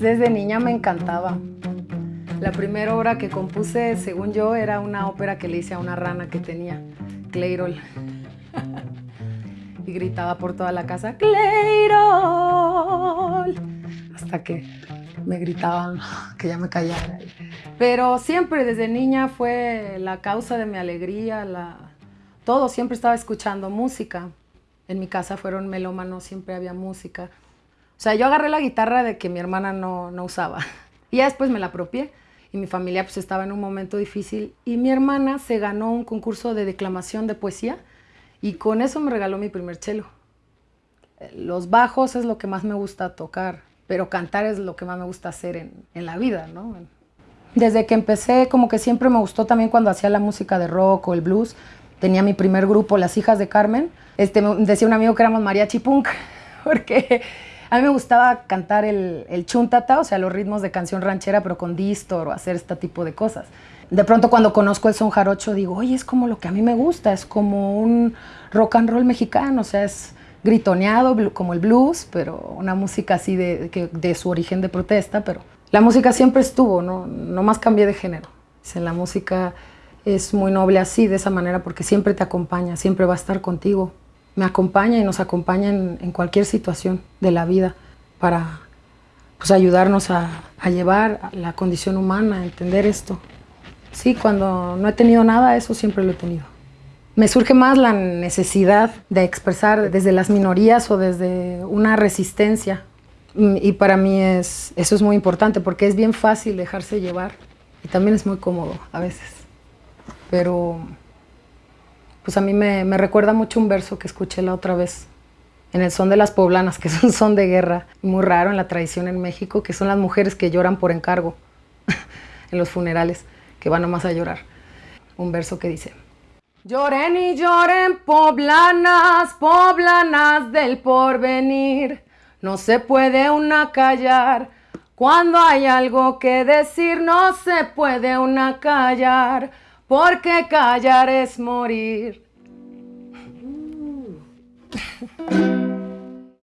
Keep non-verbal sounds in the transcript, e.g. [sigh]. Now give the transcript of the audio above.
desde niña me encantaba. La primera obra que compuse, según yo, era una ópera que le hice a una rana que tenía, Cleirol. y gritaba por toda la casa, Cleirol. Hasta que me gritaban [laughs] que ya me callara. Pero siempre desde niña fue la causa de mi alegría, la... todo, siempre estaba escuchando música. En mi casa fueron melómanos, siempre había música. O sea, yo agarré la guitarra de que mi hermana no, no usaba. [laughs] Y ya después me la apropié. Y mi familia pues estaba en un momento difícil. Y mi hermana se ganó un concurso de declamación de poesía. Y con eso me regaló mi primer cello. Los bajos es lo que más me gusta tocar. Pero cantar es lo que más me gusta hacer en, en la vida, ¿no? Desde que empecé, como que siempre me gustó también cuando hacía la música de rock o el blues. Tenía mi primer grupo, Las Hijas de Carmen. Este, decía un amigo que éramos mariachi punk, [laughs] porque a mí me gustaba cantar el, el chuntata, o sea, los ritmos de canción ranchera, pero con distor o hacer este tipo de cosas. De pronto cuando conozco el son jarocho digo, oye, es como lo que a mí me gusta, es como un rock and roll mexicano, o sea, es gritoneado como el blues, pero una música así de, de, de su origen de protesta, pero la música siempre estuvo, no, no más cambié de género. la música es muy noble así, de esa manera, porque siempre te acompaña, siempre va a estar contigo me acompaña y nos acompaña en, cualquier situación de la vida para pues, ayudarnos a, a, llevar la condición humana, a entender esto. Sí, cuando no he tenido nada, eso siempre lo he tenido. Me surge más la necesidad de expresar desde las minorías o desde una resistencia. Y para mí es, eso es muy importante porque es bien fácil dejarse llevar y también es muy cómodo a veces. Pero pues a mí me, recuerda mucho un verso que escuché la otra vez en el son de las poblanas, que es un son de guerra muy raro en la tradición en México, que son las mujeres que lloran por encargo [laughs] en los funerales, que van nomás a llorar. Un verso que dice, Lloren y lloren poblanas, poblanas del porvenir, no se puede una callar, cuando hay algo que decir no se puede una callar, porque callar es morir. Uh. [laughs]